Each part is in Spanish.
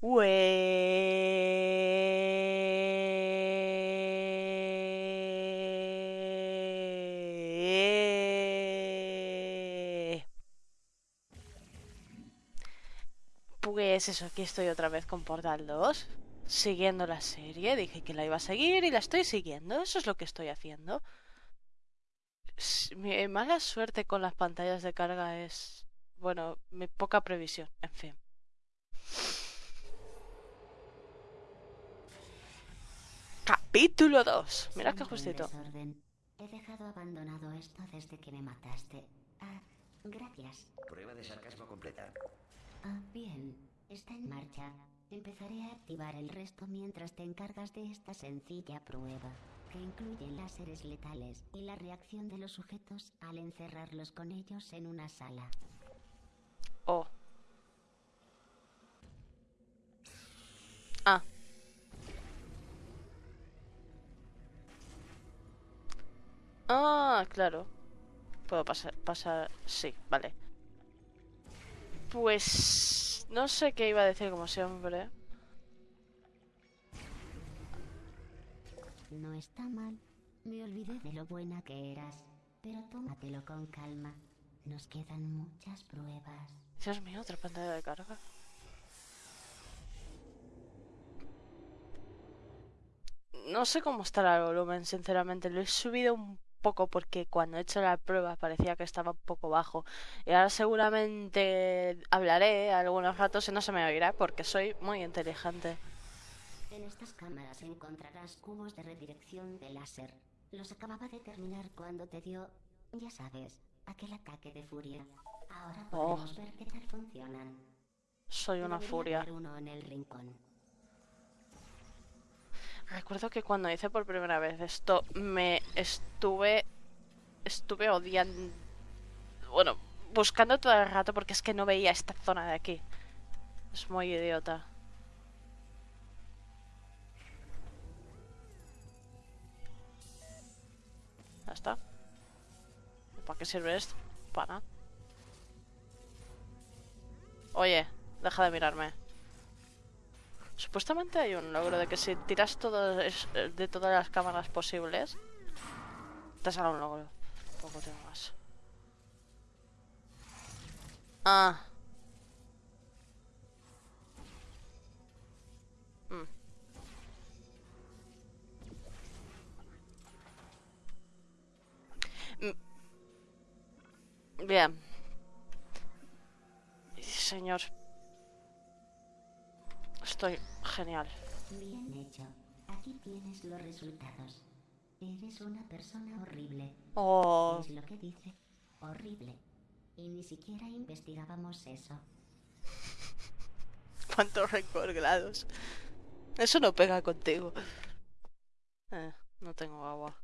Pues eso, aquí estoy otra vez con Portal 2, siguiendo la serie. Dije que la iba a seguir y la estoy siguiendo. Eso es lo que estoy haciendo. Mi mala suerte con las pantallas de carga es, bueno, mi poca previsión, en fin. Capítulo 2. Mira qué justito. He dejado abandonado esto desde que me mataste. Ah, gracias. Prueba de sarcasmo completa. Ah, bien. Está en marcha. Empezaré a activar el resto mientras te encargas de esta sencilla prueba, que incluye láseres letales y la reacción de los sujetos al encerrarlos con ellos en una sala. Oh. Ah. Ah, claro. Puedo pasar, pasar, sí, vale. Pues... No sé qué iba a decir como siempre. No está mal. Me olvidé de lo buena que eras. Pero tómatelo con calma. Nos quedan muchas pruebas. Dios mío, otra pantalla de carga. No sé cómo estará el volumen, sinceramente. Lo he subido un poco porque cuando he hecho la prueba parecía que estaba un poco bajo. Y ahora seguramente hablaré algunos ratos y no se me oirá porque soy muy inteligente. En estas cámaras encontrarás cubos de redirección de láser. Los acababa de terminar cuando te dio, ya sabes, aquel ataque de furia. Ahora Oh. podemos ver qué tal funcionan. Soy una Debería furia. uno en el rincón. Recuerdo que cuando hice por primera vez esto me estuve estuve odiando bueno, buscando todo el rato porque es que no veía esta zona de aquí. Es muy idiota. Ya está. ¿Para qué sirve esto? Para nada. Oye, deja de mirarme. Supuestamente hay un logro de que si tiras todo es- de todas las cámaras posibles, te sale un logro. Poco tengo más. Ah. Mm. Mm. Bien. Señor. Estoy genial. Bien hecho. Aquí tienes los resultados. Eres una persona horrible. Oh. Es lo que dice. Horrible. Y ni siquiera investigábamos eso. ¿Cuántos rencor grados? Eso no pega contigo. Eh, no tengo agua.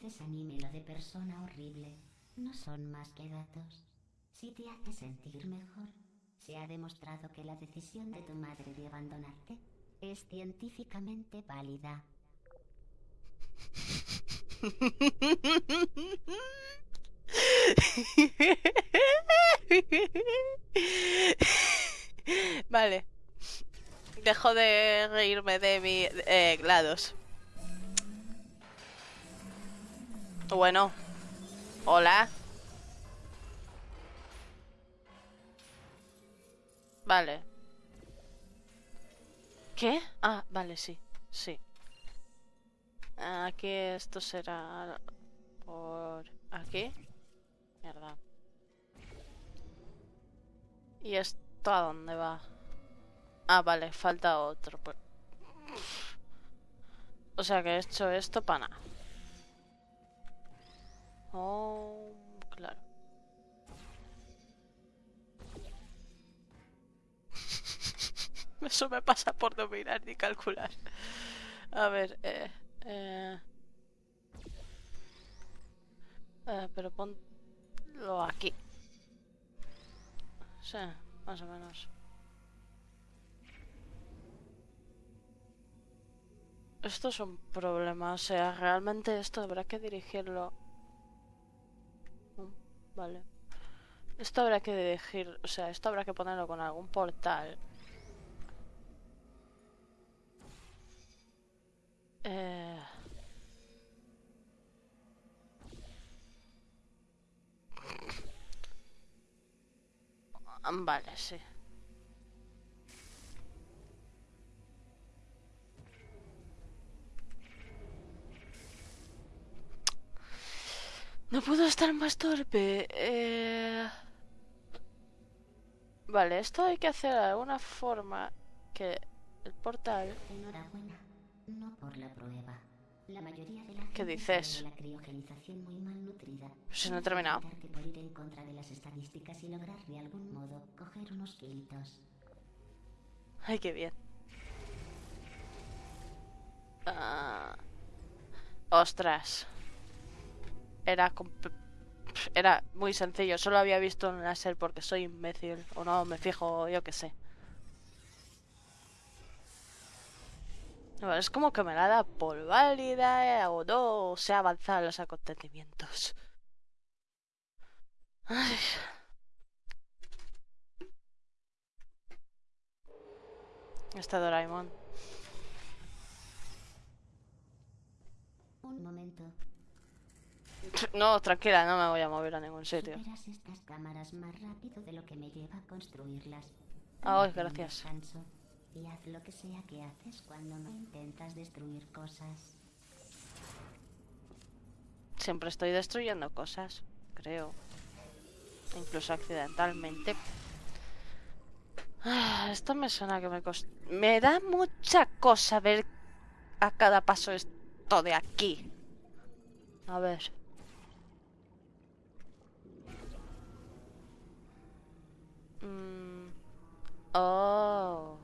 Te desanime lo de persona horrible. No son más que datos. Si te hace sentir mejor, se ha demostrado que la decisión de tu madre de abandonarte es científicamente válida. Vale. Dejo de reírme de mi eh, GLaDOS. Bueno. Hola. Vale. ¿Qué? Ah, vale, sí. Sí. Aquí esto será por aquí. Mierda. ¿Y esto a dónde va? Ah, vale, falta otro. pues. O sea que he hecho esto para nada. Oh, claro. Eso me pasa por no mirar ni calcular. A ver, eh, eh, eh, pero ponlo aquí. Sí, más o menos. Esto es un problema, o sea, realmente esto habrá que dirigirlo Vale. Esto habrá que elegir, o sea, esto habrá que ponerlo con algún portal. Eh... Vale, sí. No puedo estar más torpe. Eh... Vale, esto hay que hacer de alguna forma que el portal... Enhorabuena, no por la prueba. La mayoría de la ¿Qué dices? la criogenización muy malnutrida. Si no he terminado. Intentar que por ir en contra de las estadísticas y lograr de algún modo coger unos kilitos. Ay, qué bien. Ah. Ostras. Era era muy sencillo. Solo había visto un láser porque soy imbécil. O no, me fijo, yo qué sé. No, es como que me la da por válida eh, o no se ha avanzado en los acontecimientos. Ay. Está Doraemon. Un momento. No, tranquila, no me voy a mover a ningún sitio. Estas cámaras más rápido de lo que me lleva a construirlas. Ay, un gracias. Y haz lo que sea que haces cuando no intentas destruir cosas. Siempre estoy destruyendo cosas, creo. Incluso accidentalmente. Ah, esto me suena que me cost... Me da mucha cosa ver a cada paso esto de aquí. A ver. Mm. Oh.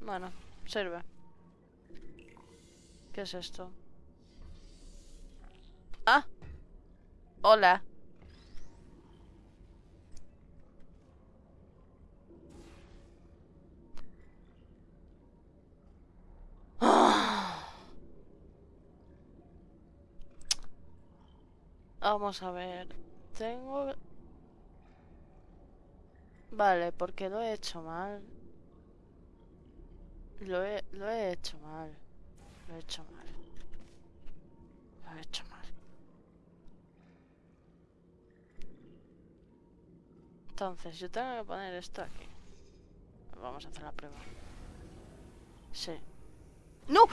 Bueno, sirve. ¿Qué es esto? Ah. Hola. Ah. Vamos a ver. Tengo... Vale, porque lo he hecho mal. Lo he, lo he hecho mal. Lo he hecho mal. Lo he hecho mal. Entonces, yo tengo que poner esto aquí. Vamos a hacer la prueba. Sí. ¡No!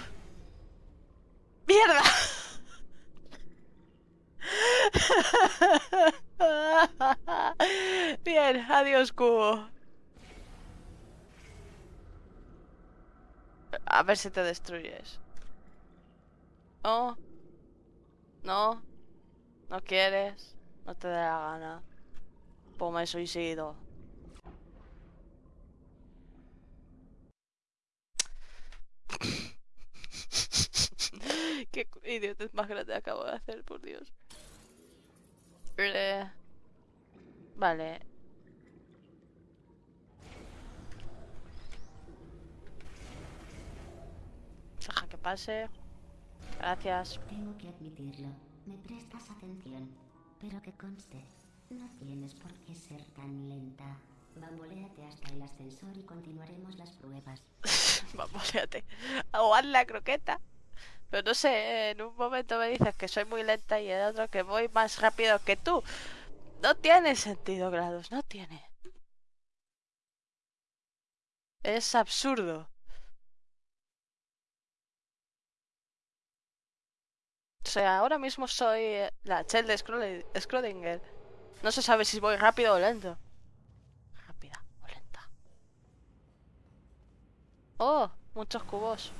Adiós, cubo. A ver si te destruyes. No. No. No quieres. No te da la gana. Pues me suicido. Qué idiotez más grande acabo de hacer, por Dios. Eh, Vale. Deja que pase. Gracias. Tengo que admitirlo. Me prestas atención. Pero que conste, no tienes por qué ser tan lenta. Bamboléate hasta el ascensor y continuaremos las pruebas. O haz la croqueta. Pero no sé, en un momento me dices que soy muy lenta y en otro que voy más rápido que tú. No tiene sentido, Grados, no tiene. Es absurdo. O sea, ahora mismo soy eh, la Chel de Schrödi- Schrödinger. No se sabe si voy rápido o lento. Rápida o lenta. Oh, muchos cubos.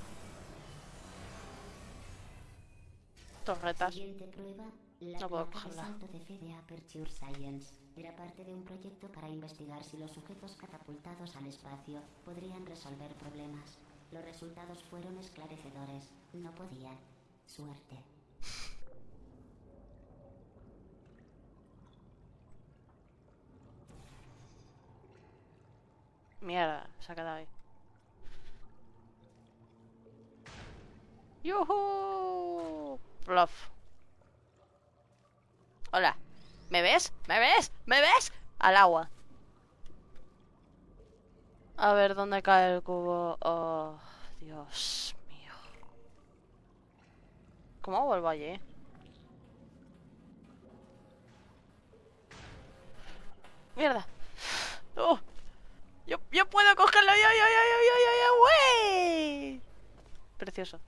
Torretas. No puedo cogerla. Era parte de un proyecto para investigar si los sujetos catapultados al espacio podrían resolver problemas. Los resultados fueron esclarecedores. No podían. Suerte. Mierda, se ha quedado ahí. ¡Yuhu! Bluff. Hola. ¿Me ves? ¿Me ves? ¿Me ves? Al agua. A ver, ¿dónde cae el cubo? Oh, Dios mío. ¿Cómo vuelvo allí? ¡Mierda! ¡Oh! Yo, yo puedo cogerlo, yo, yo, yo, yo, yo, yo, güey. Precioso.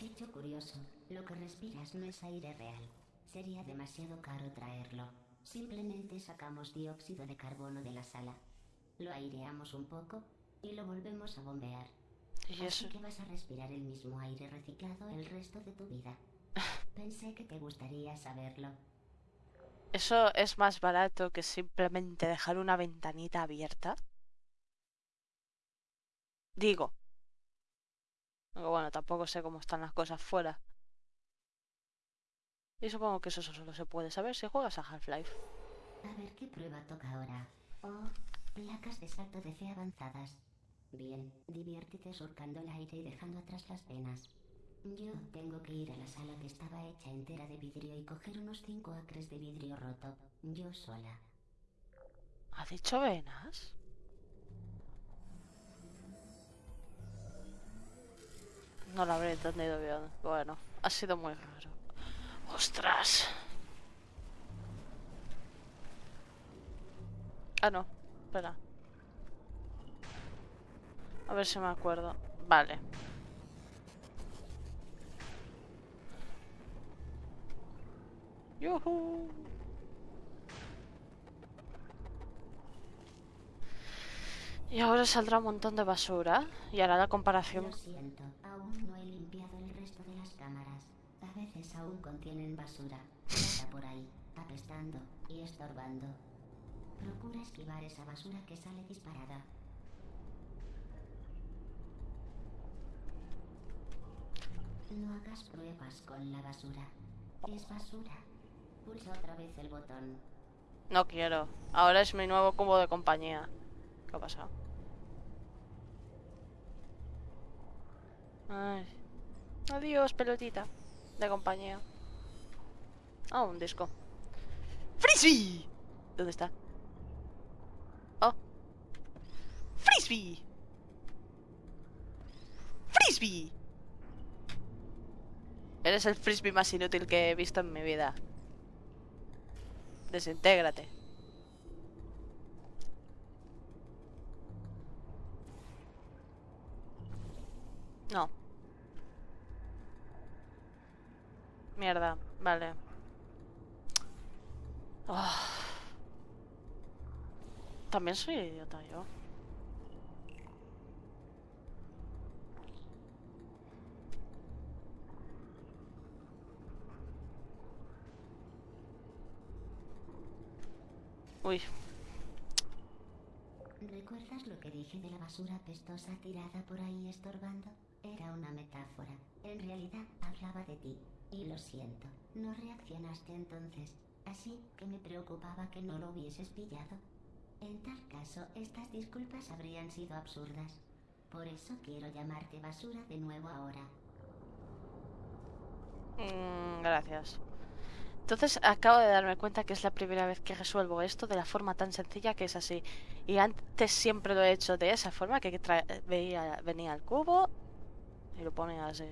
Hecho curioso, lo que respiras no es aire real. Sería demasiado caro traerlo. Simplemente sacamos dióxido de carbono de la sala. Lo aireamos un poco y lo volvemos a bombear. ¿Y Así eso? que vas a respirar el mismo aire reciclado el resto de tu vida. Pensé que te gustaría saberlo. ¿Eso es más barato que simplemente dejar una ventanita abierta? Digo. Bueno, tampoco sé cómo están las cosas fuera. Y supongo que eso solo se puede saber si juegas a Half-Life. A ver qué prueba toca ahora. Oh, placas de salto de fe avanzadas. Bien, diviértete surcando el aire y dejando atrás las venas. Yo tengo que ir a la sala que estaba hecha entera de vidrio y coger unos 5 acres de vidrio roto. Yo sola. ¿Ha dicho venas? No lo habré entendido bien. Bueno, ha sido muy raro. ¡Ostras! Ah, no. Espera. A ver si me acuerdo. Vale. ¡Yuhu! Y ahora saldrá un montón de basura y hará la comparación. Lo siento, aún no he limpiado el resto de las cámaras. A veces aún contienen basura. Está por ahí, apestando y estorbando. Procura esquivar esa basura que sale disparada. No hagas pruebas con la basura. Es basura. Pulsa otra vez el botón. No quiero. Ahora es mi nuevo cubo de compañía. ¿Qué ha pasado? Ay. Adiós, pelotita. De compañía. Ah, un disco. ¡Frisbee! ¿Dónde está? Oh. ¡Frisbee! ¡Frisbee! Eres el frisbee más inútil que he visto en mi vida. Desintégrate. No. Mierda, vale. Ah. También soy idiota yo. Uy, ¿Recuerdas lo que dije de la basura pestosa tirada por ahí estorbando? Era una metáfora. En realidad hablaba de ti. Y lo siento, no reaccionaste entonces. Así que me preocupaba que no lo hubieses pillado. En tal caso, estas disculpas habrían sido absurdas. Por eso quiero llamarte basura de nuevo ahora. Mm, gracias. Entonces acabo de darme cuenta que es la primera vez que resuelvo esto de la forma tan sencilla que es así. Y antes siempre lo he hecho de esa forma, que venía el cubo y lo ponía así.